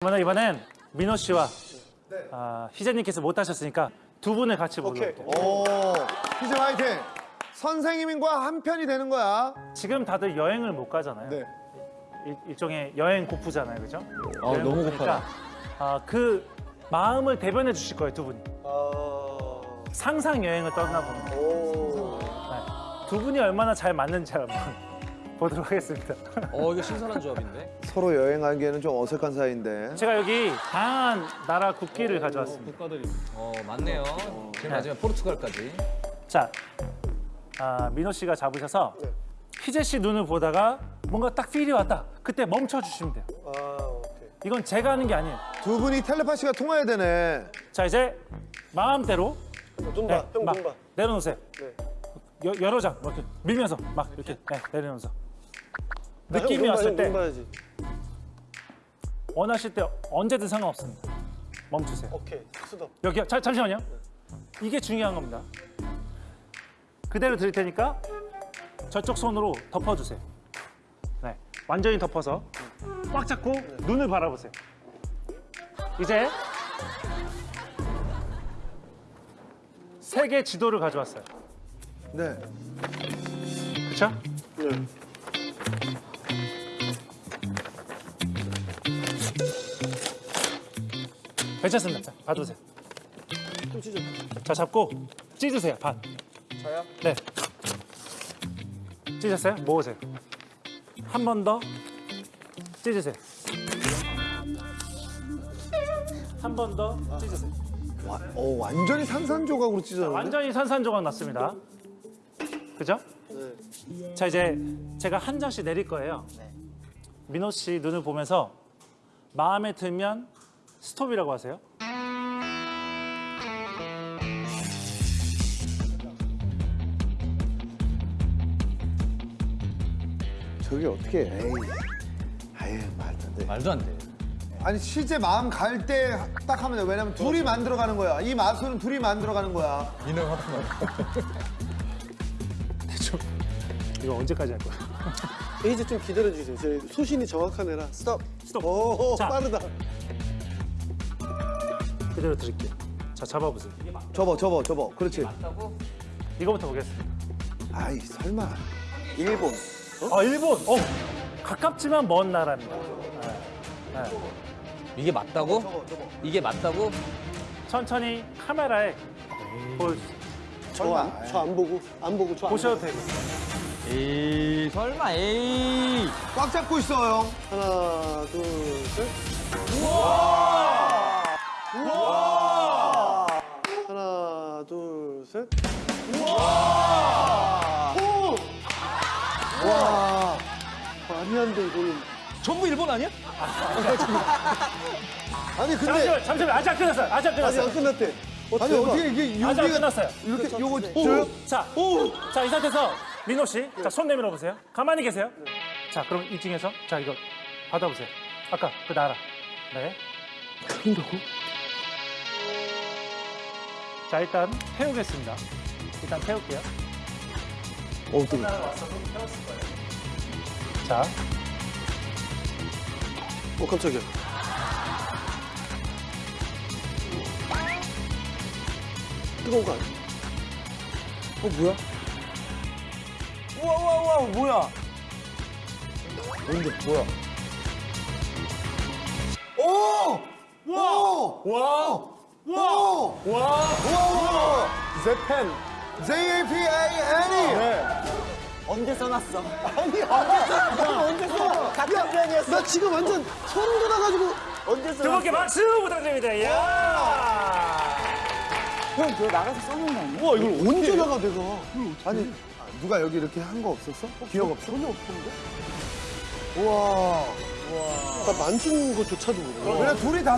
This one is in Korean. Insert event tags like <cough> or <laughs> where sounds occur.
그러면 이번엔 민호 씨와 아, 희재님께서 못 하셨으니까 두 분을 같이 불러볼게요. 오, 희재 화이팅. 선생님과 한 편이 되는 거야. 지금 다들 여행을 못 가잖아요. 네. 일, 일종의 여행 고프잖아요, 그죠? 아, 여행 너무 고프니까, 아, 그 마음을 대변해 주실 거예요, 두 분이. 상상 여행을 떠나보는 거예요. 네. 두 분이 얼마나 잘 맞는지 한번 보도록 하겠습니다. 어 이거 신선한 조합인데. <laughs> 서로 여행하기에는 좀 어색한 사이인데. 제가 여기 다양한 나라 국기를 가져왔습니다. 국가들이. 어 맞네요. 제일 마지막 포르투갈까지. 자, 아, 민호 씨가 잡으셔서 희재 씨 눈을 보다가 뭔가 딱 필이 왔다. 그때 멈춰 주시면 돼요. 이건 제가 하는 게 아니에요. 두 분이 텔레파시가 통해야 되네. 자, 이제 마음대로 눈봐, 형막 눈봐. 내려놓으세요. 네. 여, 여러 장막 이렇게 밀면서 막 이렇게 네, 내려놓으면서 나형 느낌이 왔을 형 때. 원하실 때 언제든 상관없습니다. 멈추세요. 오케이, 수동. 여기요. 자, 잠시만요. 이게 중요한 겁니다. 그대로 드릴 테니까 저쪽 손으로 덮어주세요. 네, 완전히 덮어서 꽉 잡고 눈을 바라보세요. 이제 세계 지도를 가져왔어요. 네. 그렇죠? 네. 괜찮습니다. 자, 봐두세요. 좀 찢어. 자, 잡고 찢으세요. 반. 저요? 네. 찢었어요? 모으세요. 한 번 더 찢으세요. 한 번 더 찢으세요. 와, 어, 완전히 산산조각으로 찢어졌네. 완전히 산산조각 났습니다. 그죠? 네. 자, 이제 제가 한 장씩 내릴 거예요. 민호 씨 눈을 보면서 마음에 들면 스톱이라고 하세요. 저게 어떻게 해. 에이. 아예 말도 안 돼. 말도 안 돼. 아니 실제 마음 갈 때 딱 하면 돼. 왜냐면 둘이 만들어가는 거야. 이 마술은 둘이 만들어가는 거야. 민호 하프만. <laughs> 대충 이거 언제까지 할 거야? <laughs> 이제 좀 기다려 주세요. 제 소신이 정확한 애라. 스톱. 스톱. 오, 자. 빠르다. 그대로 드릴게요. 자, 잡아보세요. 접어, 접어, 접어. 그렇지. 이거부터 보겠습니다. 아이 설마. 일본. 아, 일본. 어, 가깝지만 먼 나라입니다. 네. 네. 이게 맞다고? 이게 맞다고? 천천히 카메라에 볼, 설마. 저안 보고, 안 보고, 저 안 보셔도 보고. 되고. 에이 설마 에이. 꽉 잡고 있어 형. 하나, 전부 일본 아니야? <laughs> 아니, 근데. 잠시만, 잠시만. 아직 안 끝났어요. 아직 안 아직 끝났어요. 안 끝났대. 어, 아니. 어떻게 이게 아직 안 여기가 끝났어요. 이렇게 요거 오. 줘요? 자, 자, 이 상태에서 민호 씨, 자, 손 내밀어 보세요. 가만히 계세요. 자, 그럼 이 중에서, 자, 이거 받아보세요. 아까 그 나라. 네. 그런다고? 자, 일단 태우겠습니다. 일단 태울게요. 어, 뜨거 나라 왔어도 태웠을 거예요. 자, 어, 깜짝이야. 뜨거운 거 아니야? 어, 뭐야? 우와 우와 우와 뭐야? 뭔데 뭐야? 오! 와! 와, 오! 와, 와! 제펜. J-A-P-A-N-E! 언제 써놨어? 아니, 언제 써? 같은 편이었어. 나 지금 완전 소름 돋아가지고. 언제 두 써놨어? 분께 박수 부탁드립니다. 이야. 형 그거 나가서 써놓은 거 아니야? 와, 이걸 언제 나가, 내가. 아니 누가 여기 이렇게 한 거 없었어? 기억 없어? 전혀 없던데? 우와 나 만진 거조차도 모르고. 그래 둘이 다